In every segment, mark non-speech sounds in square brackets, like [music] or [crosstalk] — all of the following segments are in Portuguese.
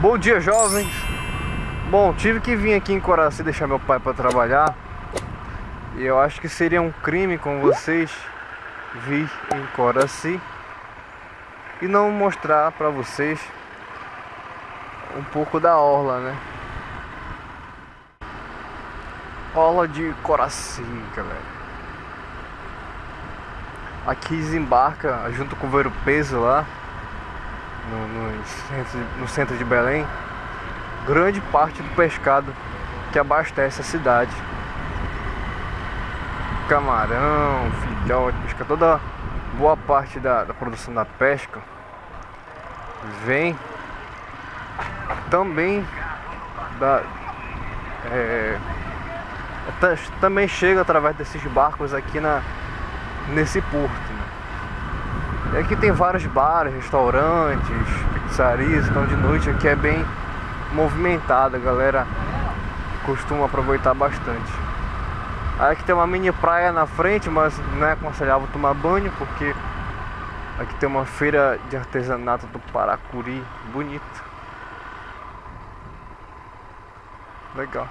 Bom dia, jovens. Bom, tive que vir aqui em Coraci deixar meu pai para trabalhar. E eu acho que seria um crime com vocês vir em Coraci e não mostrar para vocês um pouco da orla, né? Orla de Coraci, galera. Aqui desembarca junto com o Vero Peso lá no, no, centro, de Belém, grande parte do pescado que abastece a cidade. Camarão, filhote, pesca, toda boa parte da, da produção da pesca vem também da é, também chega através desses barcos aqui na nesse porto e aqui tem vários bares, restaurantes, pizzarias, então de noite aqui é bem movimentada, a galera costuma aproveitar bastante. Aí aqui tem uma mini praia na frente, mas não é aconselhável tomar banho porque aqui tem uma feira de artesanato do Paracuri, bonito. Legal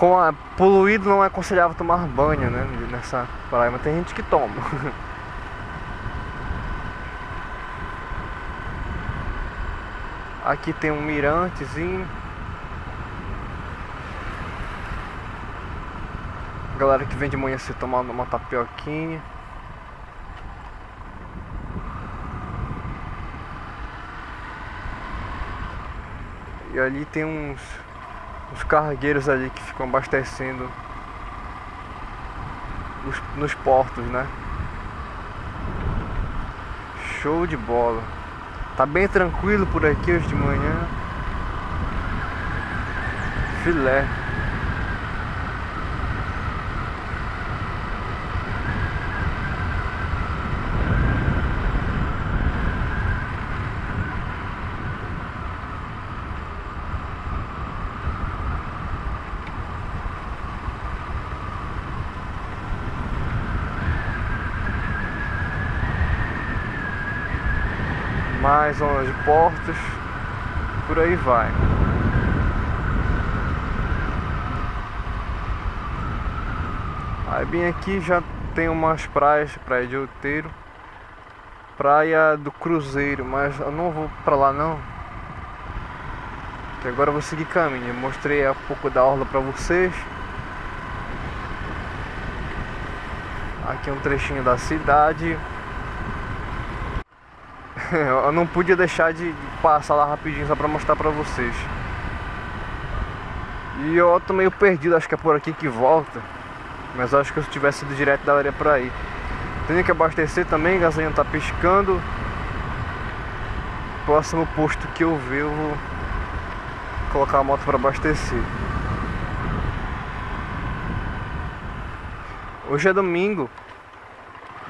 com a poluído não é aconselhável tomar banho, né, nessa praia, mas tem gente que toma. Aqui tem um mirantezinho. Galera que vem de manhã se tomando uma tapioquinha. E ali tem uns os cargueiros ali que ficam abastecendo os, nos portos, né? Show de bola. Tá bem tranquilo por aqui hoje de manhã. Filé. Mais zonas de portos, por aí vai. Aí bem aqui já tem umas praias, praia de Outeiro, praia do Cruzeiro, mas eu não vou pra lá não. Que agora eu vou seguir caminho. Mostrei um pouco da orla pra vocês. Aqui é um trechinho da cidade. [laughs] eu não podia deixar de passar lá rapidinho só pra mostrar pra vocês. E eu tô meio perdido, acho que é por aqui que volta. Mas acho que se tivesse ido direto daria pra ir. Tenho que abastecer também, a gasolina tá piscando. Próximo posto que eu ver, eu vou colocar a moto para abastecer. Hoje é domingo,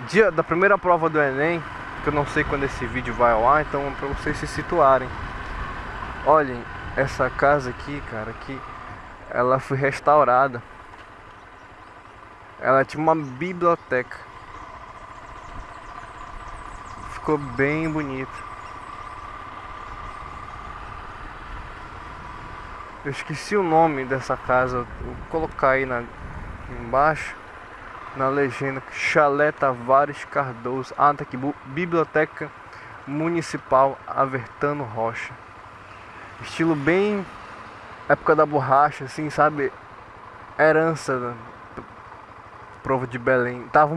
dia da primeira prova do Enem que eu não sei quando esse vídeo vai ao ar, então para vocês se situarem. Olhem, essa casa aqui, cara, que ela foi restaurada. Ela tinha uma biblioteca. Ficou bem bonito. Eu esqueci o nome dessa casa, vou colocar aí na, embaixo na legenda Chalé Tavares Cardoso. Ah, tá aqui, Biblioteca Municipal Avertano Rocha. Estilo bem época da borracha, assim, sabe? Herança da prova de Belém. Tava,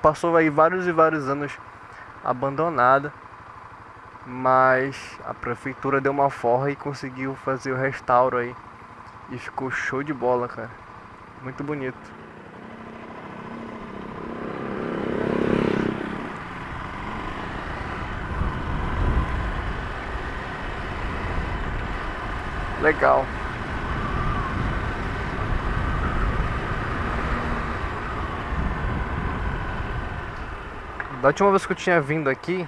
passou aí vários e vários anos abandonada, mas a prefeitura deu uma forra e conseguiu fazer o restauro aí. E ficou show de bola, cara. Muito bonito. Legal. Da última vez que eu tinha vindo aqui,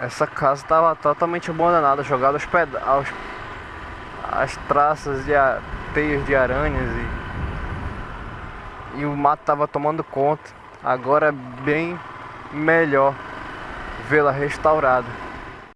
essa casa estava totalmente abandonada, jogada aos pedaços, as traças de a... teias de aranhas e, e o mato estava tomando conta. Agora é bem melhor vê-la restaurada.